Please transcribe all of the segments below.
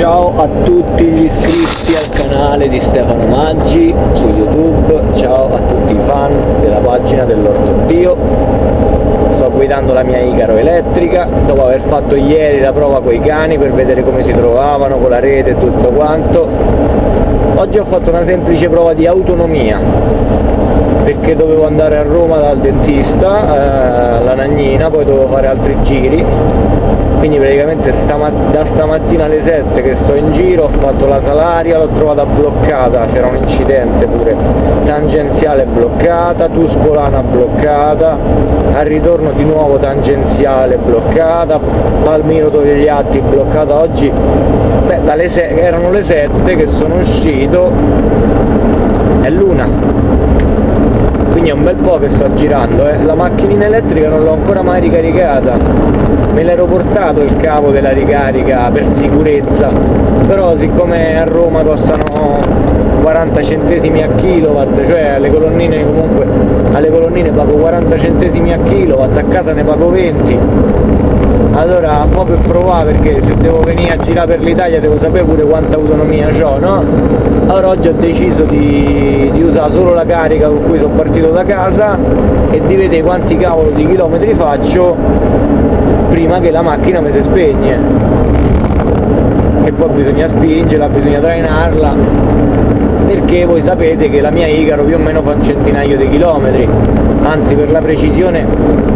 Ciao a tutti gli iscritti al canale di Stefano Maggi su YouTube, ciao a tutti i fan della pagina dell'Orto Dio. Sto guidando la mia Icaro elettrica, dopo aver fatto ieri la prova con i cani per vedere come si trovavano, con la rete e tutto quanto. Oggi ho fatto una semplice prova di autonomia, perché dovevo andare a Roma dal dentista, eh, la Nagnina, poi dovevo fare altri giri quindi praticamente stama da stamattina alle 7 che sto in giro ho fatto la Salaria, l'ho trovata bloccata, c'era un incidente pure, tangenziale bloccata, Tuscolana bloccata, al ritorno di nuovo tangenziale bloccata, Palmiro Togliatti bloccata oggi, beh, erano le 7 che sono uscito, è l'una quindi è un bel po' che sto girando eh. la macchinina elettrica non l'ho ancora mai ricaricata. Me l'ero portato il cavo della ricarica per sicurezza. Però siccome a Roma costano 40 centesimi a kilowatt cioè alle colonnine comunque alle colonnine pago 40 centesimi a kilowatt a casa ne pago 20 allora un po' per provare perché se devo venire a girare per l'Italia devo sapere pure quanta autonomia ho no? allora oggi ho deciso di, di, usare solo la carica con cui sono partito da casa e di vedere quanti cavolo di chilometri faccio prima che la macchina mi si spegne e poi bisogna spingerla, bisogna trainarla perché voi sapete che la mia Icaro più o meno fa un centinaio di chilometri. Anzi per la precisione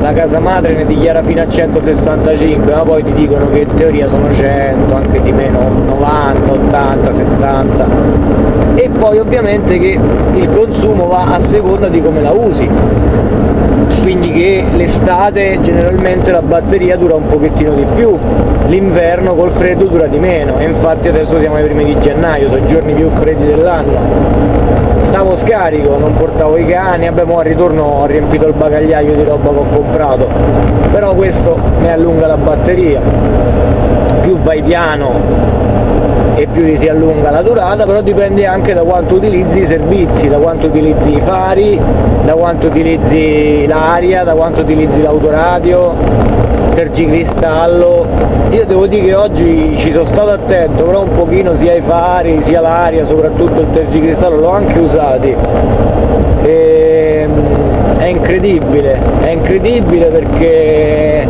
la casa madre ne dichiara fino a 165 ma poi ti dicono che in teoria sono 100 anche di meno 90, 80, 70 e poi ovviamente che il consumo va a seconda di come la usi. Quindi che l'estate generalmente la batteria dura un pochettino di più l'inverno col freddo dura di meno. E infatti adesso siamo ai primi di gennaio sono i giorni più freddi dell'anno. Stavo scarico non portavo i cani abbiamo al ritorno ho riempito il bagagliaio di roba che ho comprato. Però questo mi allunga la batteria. Più vai piano e più si allunga la durata, però dipende anche da quanto utilizzi i servizi, da quanto utilizzi i fari, da quanto utilizzi l'aria, da quanto utilizzi l'autoradio, tergicristallo. Io devo dire che oggi ci sono stato attento, però un pochino sia i fari, sia l'aria, soprattutto il tergicristallo, l'ho anche usati. E, ehm, è incredibile, è incredibile perché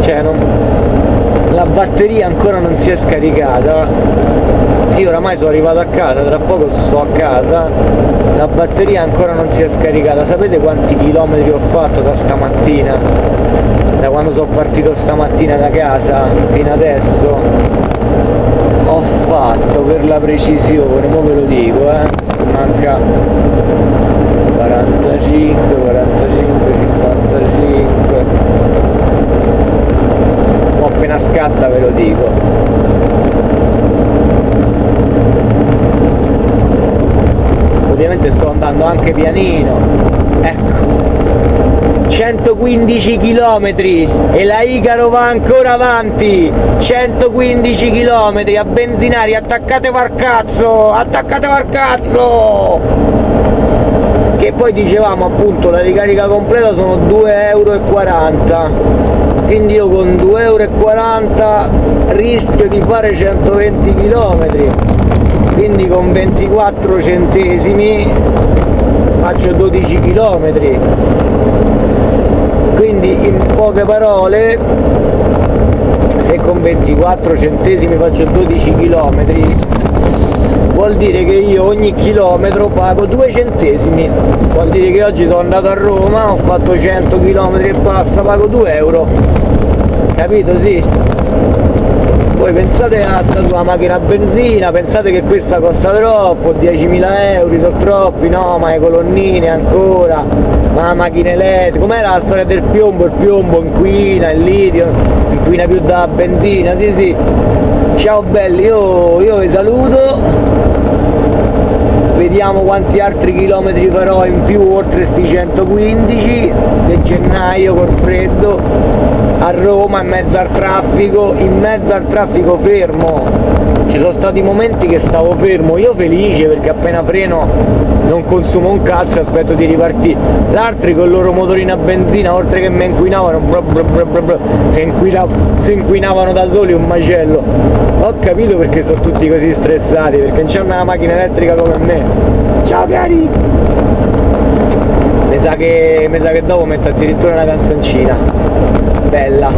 cioè, non, batteria ancora non si è scaricata. Io oramai sono arrivato a casa, tra poco sto a casa la batteria ancora non si è scaricata. Sapete quanti chilometri ho fatto da stamattina? Da quando sono partito stamattina da casa fino adesso ho fatto per la precisione, ora ve lo dico eh manca 45, 45, 55 appena scatta ve lo dico ovviamente sto andando anche pianino. Ecco. 115 km e la Icaro va ancora avanti. 115 km a benzinari attaccate al cazzo attaccate al cazzo che poi dicevamo appunto la ricarica completa sono 2,40 euro quindi io con 2,40 euro rischio di fare 120 km quindi con 24 centesimi faccio 12 km quindi in poche parole se con 24 centesimi faccio 12 km vuol dire che io ogni chilometro pago 2 centesimi. Vuol dire che oggi sono andato a Roma ho fatto 100 km e passa pago 2 euro. Capito sì voi pensate a sta tua macchina a benzina pensate che questa costa troppo 10.000 euro sono troppi no ma le colonnine ancora ma la macchina elettrica com'era la storia del piombo? Il piombo inquina il litio inquina più da benzina sì sì. Ciao belli io, io vi saluto vediamo quanti altri chilometri farò in più oltre sti 115 di gennaio col freddo a Roma in mezzo al traffico, in mezzo al traffico fermo. Ci sono stati momenti che stavo fermo, io felice perché appena freno non consumo un cazzo e aspetto di ripartire. L'altri con il loro motorino a benzina, oltre che mi inquinavano, bla bla bla si, inquina, si inquinavano da soli un macello. Ho capito perché sono tutti così stressati, perché non c'è una macchina elettrica come me. Ciao cari! Mi sa che, mi sa che dopo metto addirittura una canzoncina. Bella.